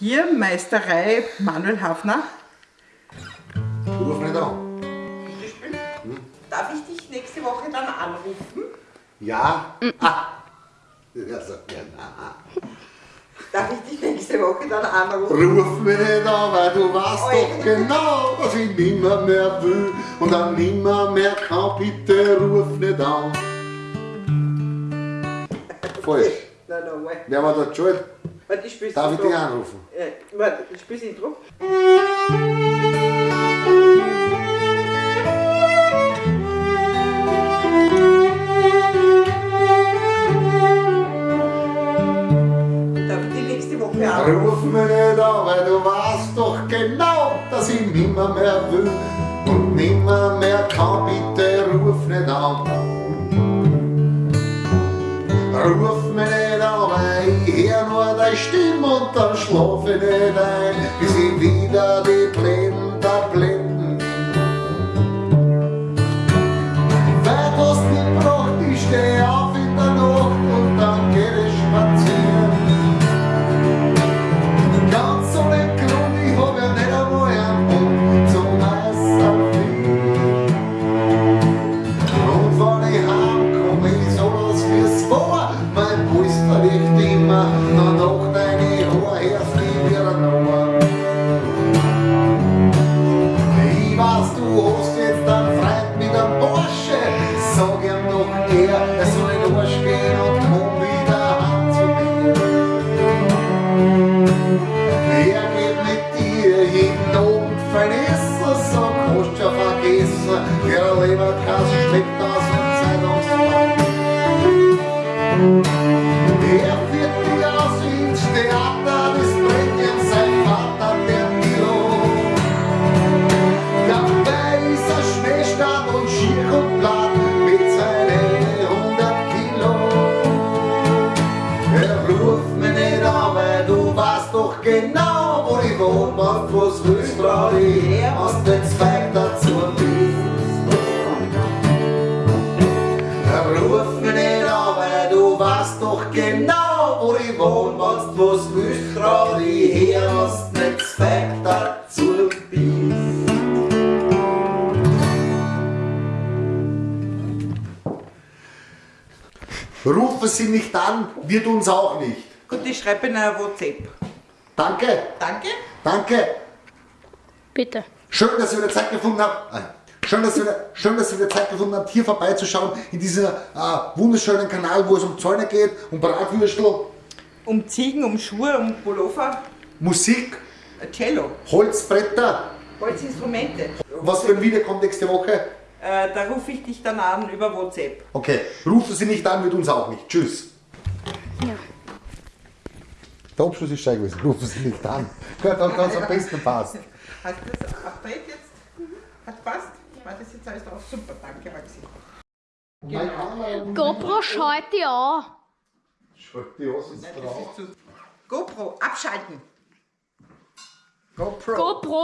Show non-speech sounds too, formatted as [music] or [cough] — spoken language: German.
Hier Meisterei Manuel Hafner. Ruf nicht an. Darf ich dich nächste Woche dann anrufen? Ja? Ah. Ja, sag ja, na. Darf ich dich nächste Woche dann anrufen? Ruf mich nicht an, weil du weißt Oi. doch genau, dass ich nimmer mehr will und dann nimmer mehr kann. Bitte ruf nicht an. [laughs] Falsch. Nein, nochmal. Wer war da schuld? Warte, ich spiel's Darf ich dich anrufen? Äh, warte, ich spiel's Intro. Darf ich dich nächste Woche anrufen? Ruf mich nicht an, weil du weißt doch genau, dass ich nimmer mehr will und nimmer mehr kann. Bitte ruf nicht an. Ruf mich dann schlaf ich nicht ein, bis ich wieder die Blender blenden. Weil du hast nicht gebracht, ich steh auf in der Nacht und dann geh ich spazieren. Ganz ohne Grund, ich hab ja nicht einmal einen Hund zum Eissalfieren. Und wenn ich heimkomm, ist alles wie's war. Mein Puls verliegt immer, nur noch Vegas. Doch genau, wo ich wohne, du was willst, trau dich her, was den Zweig dazu bist. Ruft mich nicht an, weil du weißt doch genau, wo ich wohne, du was willst, trau dich her, was den Zweig dazu bist. Rufen Sie nicht an, wird uns auch nicht. Gut, ich schreibe in eine WhatsApp. Danke, Danke. danke. Bitte. Schön, dass ihr wieder Zeit gefunden habt. äh, Schön, dass ihr wieder, schön, dass ihr wieder Zeit gefunden habt, hier vorbeizuschauen in diesem äh, wunderschönen Kanal, wo es um Zäune geht, um Bratwürstel, Um Ziegen, um Schuhe, um Pullover, Musik, ein Cello, Holzbretter. Holzinstrumente. Was für ein Video kommt nächste Woche? Äh, da rufe ich dich dann an über WhatsApp. Okay, rufen Sie nicht an, wird uns auch nicht. Tschüss. Ja. Der Abschluss ist schön gewesen. Rufen Sie nicht an. Gut, dann kann es am besten passen. [laughs] Hat das Update jetzt? Hat passt? War das jetzt alles drauf? Super, danke Maxi. Mein Kamera. GoPro schaut die an. Schalt die ist Das drauf. GoPro, abschalten. GoPro. GoPro